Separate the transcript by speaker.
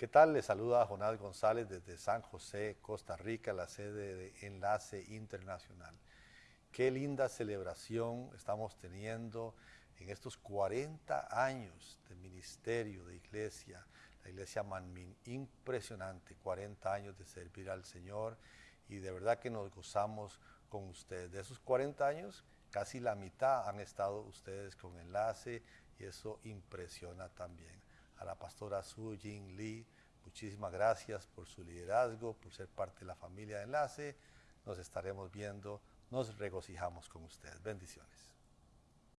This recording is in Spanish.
Speaker 1: ¿Qué tal? Le saluda Jonás González desde San José, Costa Rica, la sede de Enlace Internacional. Qué linda celebración estamos teniendo en estos 40 años de ministerio de iglesia, la iglesia Manmin, impresionante, 40 años de servir al Señor y de verdad que nos gozamos con ustedes. De esos 40 años, casi la mitad han estado ustedes con enlace y eso impresiona también a la pastora Su Jin Lee. Muchísimas gracias por su liderazgo, por ser parte de la familia de Enlace. Nos estaremos viendo, nos regocijamos con ustedes. Bendiciones.